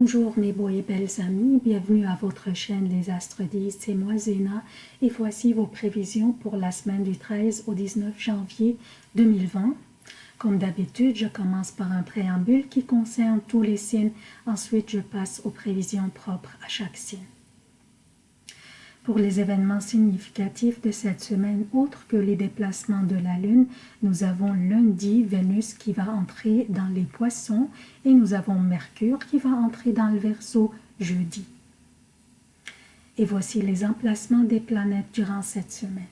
Bonjour mes beaux et belles amis, bienvenue à votre chaîne Les Astres 10, c'est moi Zéna et voici vos prévisions pour la semaine du 13 au 19 janvier 2020. Comme d'habitude, je commence par un préambule qui concerne tous les signes, ensuite je passe aux prévisions propres à chaque signe. Pour les événements significatifs de cette semaine, autres que les déplacements de la Lune, nous avons lundi Vénus qui va entrer dans les poissons et nous avons Mercure qui va entrer dans le Verseau jeudi. Et voici les emplacements des planètes durant cette semaine.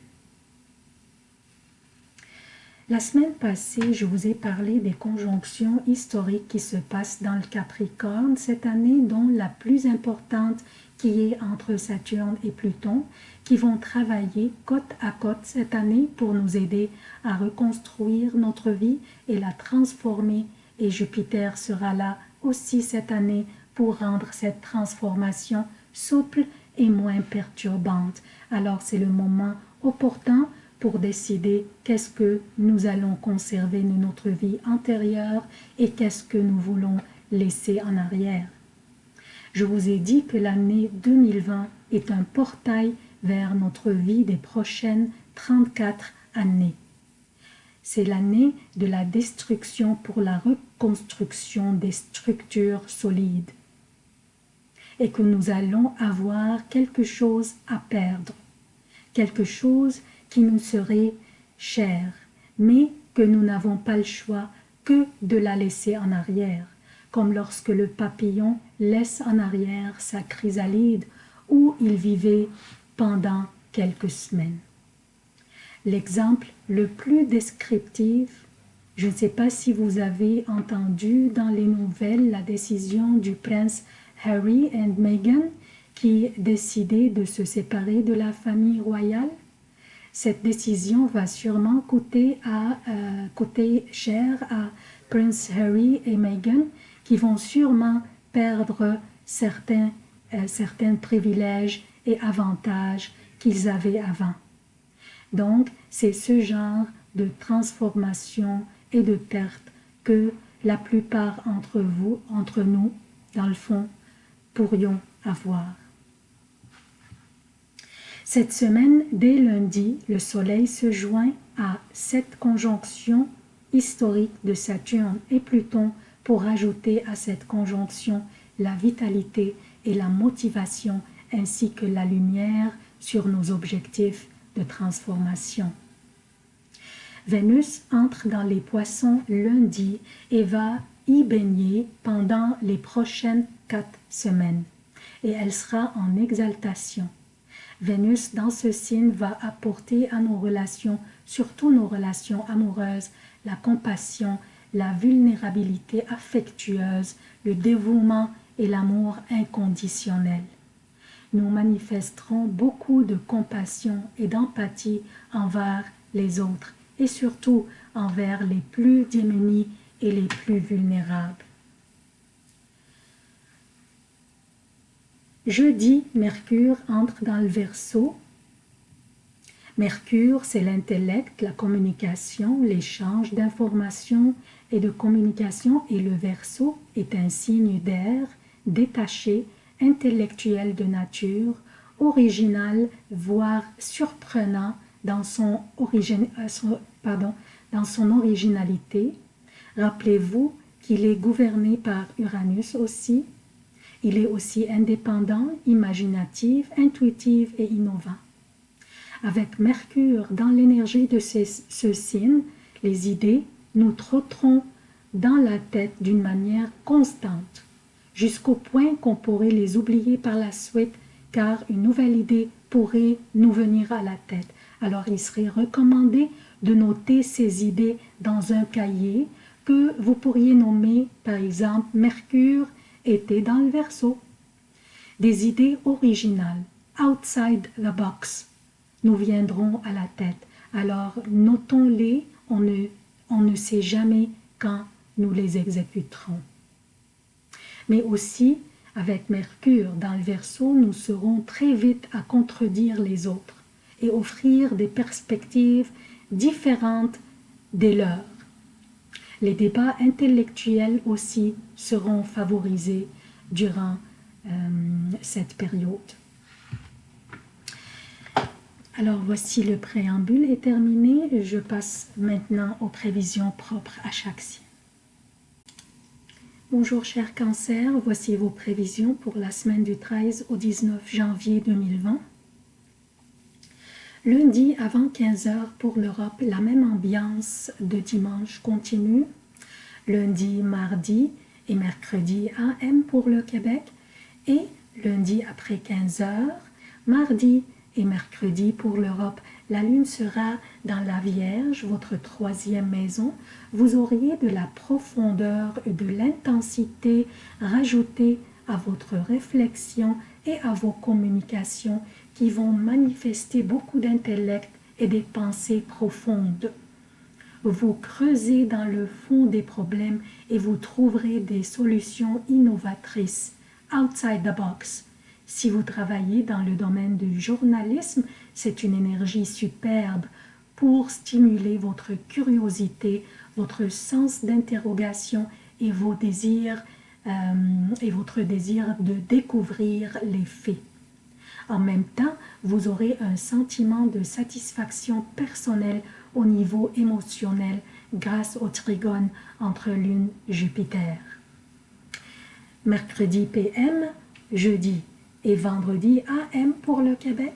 La semaine passée, je vous ai parlé des conjonctions historiques qui se passent dans le Capricorne cette année, dont la plus importante qui est entre Saturne et Pluton, qui vont travailler côte à côte cette année pour nous aider à reconstruire notre vie et la transformer. Et Jupiter sera là aussi cette année pour rendre cette transformation souple et moins perturbante. Alors c'est le moment opportun pour décider qu'est-ce que nous allons conserver de notre vie antérieure et qu'est-ce que nous voulons laisser en arrière. Je vous ai dit que l'année 2020 est un portail vers notre vie des prochaines 34 années. C'est l'année de la destruction pour la reconstruction des structures solides et que nous allons avoir quelque chose à perdre, quelque chose qui nous serait cher, mais que nous n'avons pas le choix que de la laisser en arrière comme lorsque le papillon laisse en arrière sa chrysalide où il vivait pendant quelques semaines. L'exemple le plus descriptif, je ne sais pas si vous avez entendu dans les nouvelles la décision du prince Harry et Meghan qui décidaient de se séparer de la famille royale. Cette décision va sûrement euh, coûter cher à Prince Harry et Meghan qui vont sûrement perdre certains, euh, certains privilèges et avantages qu'ils avaient avant. Donc, c'est ce genre de transformation et de perte que la plupart entre vous, entre nous, dans le fond, pourrions avoir. Cette semaine, dès lundi, le Soleil se joint à cette conjonction historique de Saturne et Pluton pour ajouter à cette conjonction la vitalité et la motivation ainsi que la lumière sur nos objectifs de transformation. Vénus entre dans les poissons lundi et va y baigner pendant les prochaines quatre semaines et elle sera en exaltation. Vénus dans ce signe va apporter à nos relations, surtout nos relations amoureuses, la compassion la vulnérabilité affectueuse, le dévouement et l'amour inconditionnel. Nous manifesterons beaucoup de compassion et d'empathie envers les autres et surtout envers les plus démunis et les plus vulnérables. Jeudi, Mercure entre dans le Verseau Mercure, c'est l'intellect, la communication, l'échange d'informations et de communication et le Verseau est un signe d'air, détaché, intellectuel de nature, original, voire surprenant dans son, euh, dans son originalité. Rappelez-vous qu'il est gouverné par Uranus aussi. Il est aussi indépendant, imaginatif, intuitif et innovant. Avec Mercure dans l'énergie de ce signe, les idées nous trotteront dans la tête d'une manière constante, jusqu'au point qu'on pourrait les oublier par la suite, car une nouvelle idée pourrait nous venir à la tête. Alors il serait recommandé de noter ces idées dans un cahier que vous pourriez nommer par exemple Mercure était dans le verso. Des idées originales, outside the box, nous viendront à la tête. Alors notons-les, on ne, on ne sait jamais quand nous les exécuterons. Mais aussi, avec Mercure dans le Verseau, nous serons très vite à contredire les autres et offrir des perspectives différentes des leurs. Les débats intellectuels aussi seront favorisés durant euh, cette période. Alors voici le préambule est terminé. Je passe maintenant aux prévisions propres à chaque signe. Bonjour cher cancer, voici vos prévisions pour la semaine du 13 au 19 janvier 2020. Lundi avant 15h pour l'Europe, la même ambiance de dimanche continue. Lundi, mardi et mercredi AM pour le Québec. Et lundi après 15h, mardi et mercredi pour l'Europe, la lune sera dans la Vierge, votre troisième maison. Vous auriez de la profondeur et de l'intensité rajoutée à votre réflexion et à vos communications qui vont manifester beaucoup d'intellect et des pensées profondes. Vous creusez dans le fond des problèmes et vous trouverez des solutions innovatrices, outside the box, si vous travaillez dans le domaine du journalisme, c'est une énergie superbe pour stimuler votre curiosité, votre sens d'interrogation et vos désirs et votre désir de découvrir les faits. En même temps, vous aurez un sentiment de satisfaction personnelle au niveau émotionnel grâce au trigone entre Lune et Jupiter. Mercredi PM, jeudi et vendredi AM pour le Québec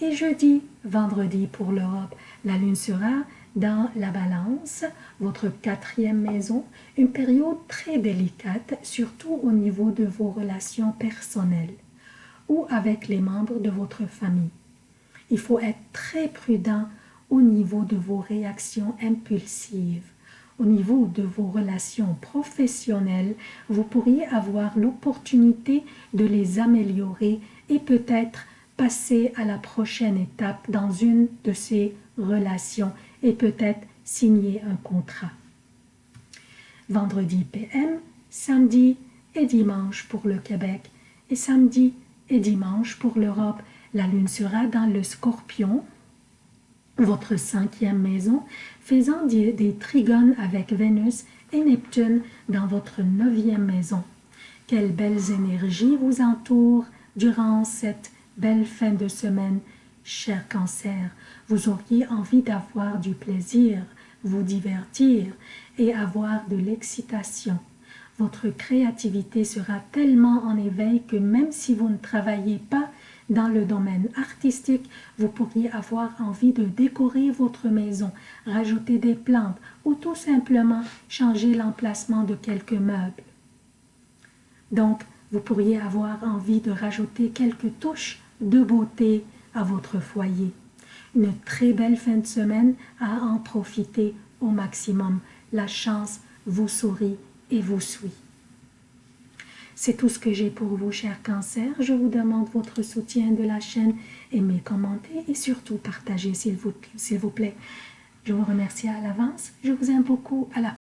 et jeudi, vendredi pour l'Europe. La lune sera dans la balance, votre quatrième maison, une période très délicate, surtout au niveau de vos relations personnelles ou avec les membres de votre famille. Il faut être très prudent au niveau de vos réactions impulsives. Au niveau de vos relations professionnelles, vous pourriez avoir l'opportunité de les améliorer et peut-être passer à la prochaine étape dans une de ces relations et peut-être signer un contrat. Vendredi PM, samedi et dimanche pour le Québec et samedi et dimanche pour l'Europe. La lune sera dans le scorpion votre cinquième maison, faisant des, trigones avec Vénus et Neptune dans votre neuvième maison. Quelles belles énergies vous entourent durant cette belle fin de semaine, cher cancer. Vous auriez envie d'avoir du plaisir, vous divertir et avoir de l'excitation. Votre créativité sera tellement en éveil que même si vous ne travaillez pas dans le domaine artistique, vous pourriez avoir envie de décorer votre maison, rajouter des plantes ou tout simplement changer l'emplacement de quelques meubles. Donc, vous pourriez avoir envie de rajouter quelques touches de beauté à votre foyer. Une très belle fin de semaine à en profiter au maximum. La chance vous sourit et vous suit. C'est tout ce que j'ai pour vous, chers cancers. Je vous demande votre soutien de la chaîne, aimez, commentez et surtout partagez, s'il vous, vous plaît. Je vous remercie à l'avance. Je vous aime beaucoup. À la